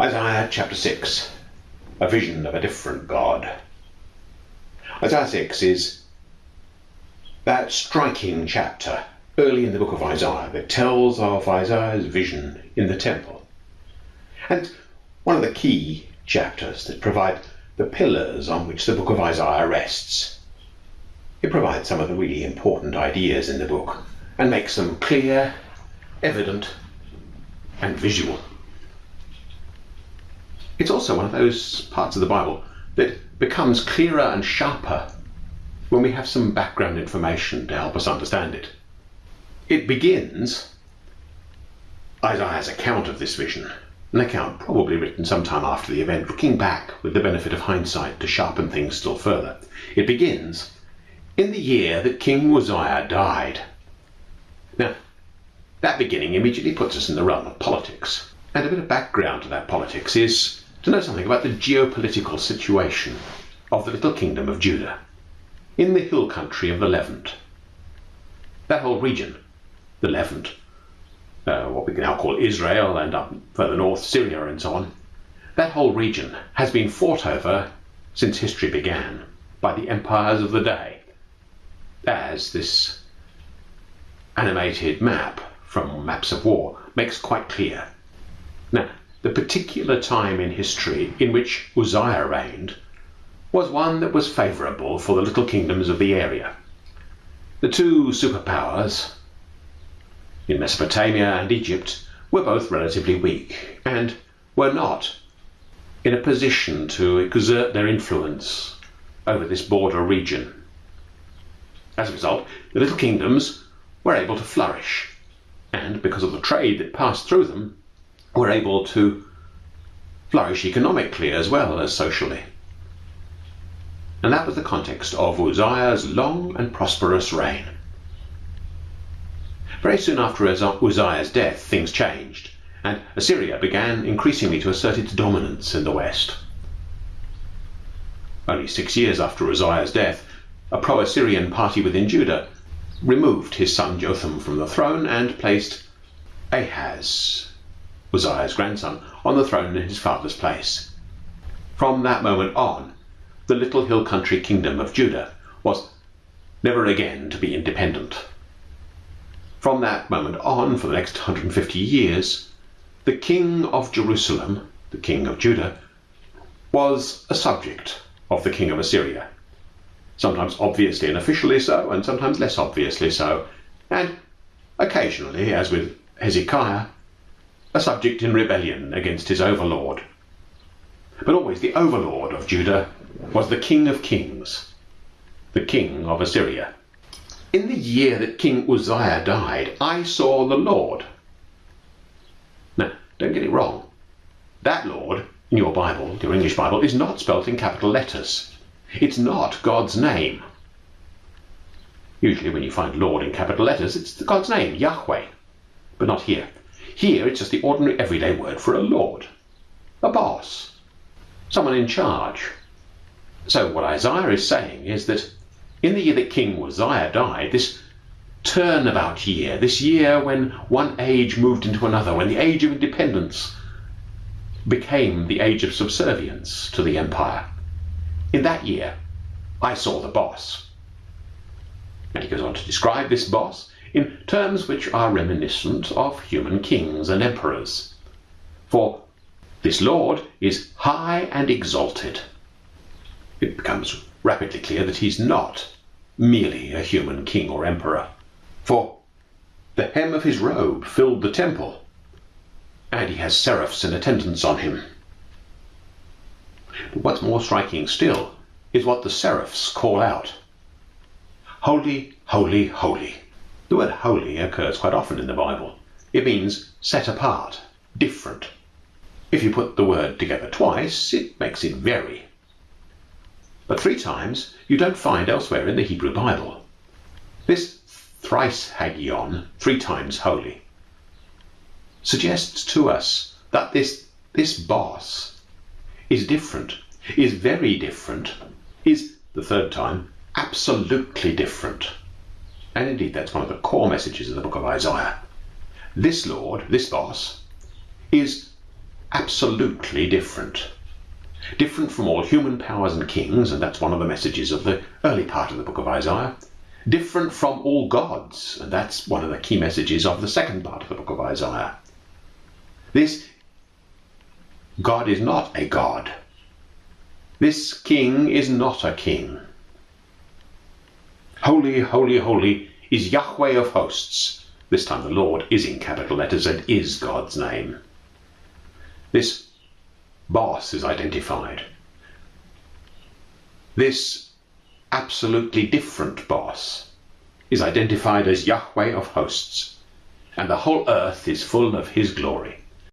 Isaiah chapter 6 A vision of a different God. Isaiah 6 is that striking chapter early in the book of Isaiah that tells of Isaiah's vision in the temple. And one of the key chapters that provide the pillars on which the book of Isaiah rests. It provides some of the really important ideas in the book and makes them clear, evident, and visual. It's also one of those parts of the Bible that becomes clearer and sharper when we have some background information to help us understand it. It begins Isaiah's account of this vision, an account probably written sometime after the event, looking back with the benefit of hindsight to sharpen things still further. It begins in the year that King Uzziah died. Now, that beginning immediately puts us in the realm of politics. And a bit of background to that politics is to know something about the geopolitical situation of the little kingdom of Judah in the hill country of the Levant. That whole region, the Levant, uh, what we can now call Israel and up further north Syria and so on, that whole region has been fought over since history began by the empires of the day, as this animated map from Maps of War makes quite clear. Now, the particular time in history in which Uzziah reigned was one that was favourable for the little kingdoms of the area. The two superpowers in Mesopotamia and Egypt were both relatively weak and were not in a position to exert their influence over this border region. As a result, the little kingdoms were able to flourish, and because of the trade that passed through them, were able to flourish economically as well as socially. And that was the context of Uzziah's long and prosperous reign. Very soon after Uzziah's death, things changed, and Assyria began increasingly to assert its dominance in the west. Only six years after Uzziah's death, a pro Assyrian party within Judah removed his son Jotham from the throne and placed Ahaz, Uzziah's grandson, on the throne in his father's place. From that moment on, the little hill country kingdom of Judah was never again to be independent. From that moment on, for the next 150 years, the king of Jerusalem, the king of Judah, was a subject of the king of Assyria. Sometimes obviously and officially so, and sometimes less obviously so, and occasionally, as with Hezekiah, a subject in rebellion against his overlord. But always the overlord of Judah was the king of kings, the king of Assyria. In the year that King Uzziah died, I saw the Lord. Now, don't get it wrong. That Lord, in your Bible, your English Bible, is not spelt in capital letters. It's not God's name. Usually, when you find Lord in capital letters, it's God's name, Yahweh. But not here. Here it's just the ordinary everyday word for a lord, a boss, someone in charge. So what Isaiah is saying is that in the year that King Uzziah died, this turnabout year, this year when one age moved into another, when the age of independence became the age of subservience to the empire, in that year, I saw the boss. And he goes on to describe this boss in terms which are reminiscent of human kings and emperors. For this Lord is high and exalted. It becomes rapidly clear that he's not merely a human king or emperor. For the hem of his robe filled the temple, and he has seraphs in attendance on him. But what's more striking still is what the seraphs call out Holy, holy, holy. The word holy occurs quite often in the Bible. It means set apart, different. If you put the word together twice, it makes it very. But three times you don't find elsewhere in the Hebrew Bible. This trisagion, three times holy, suggests to us that this, this boss is different, is very different, is, the third time, absolutely different. And indeed, that's one of the core messages of the book of Isaiah. This Lord, this boss, is absolutely different. Different from all human powers and kings, and that's one of the messages of the early part of the book of Isaiah. Different from all gods, and that's one of the key messages of the second part of the book of Isaiah. This God is not a God. This king is not a king. Holy, holy, holy is Yahweh of hosts. This time the Lord is in capital letters and is God's name. This boss is identified. This absolutely different boss is identified as Yahweh of hosts, and the whole earth is full of his glory.